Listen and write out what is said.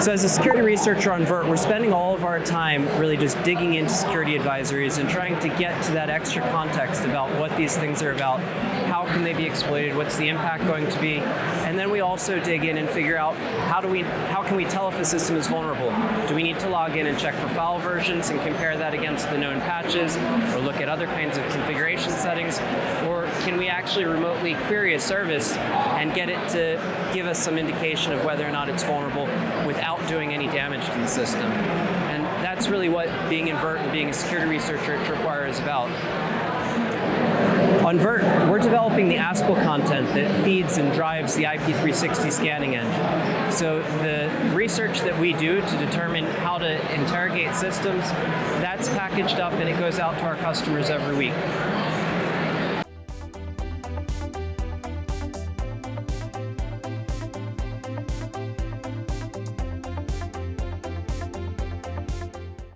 So as a security researcher on Vert, we're spending all of our time really just digging into security advisories and trying to get to that extra context about what these things are about, how can they be exploited, what's the impact going to be, and then we also dig in and figure out how do we how can we tell if a system is vulnerable? Do we need to log in and check for file versions and compare that against the known patches, or look at other kinds of configuration settings, or can we actually remotely query a service and get it to give us some indication of whether or not it's vulnerable doing any damage to the system? And that's really what being in Vert and being a security researcher at Tripwire is about. On Vert, we're developing the ASPL content that feeds and drives the IP360 scanning engine. So the research that we do to determine how to interrogate systems, that's packaged up and it goes out to our customers every week.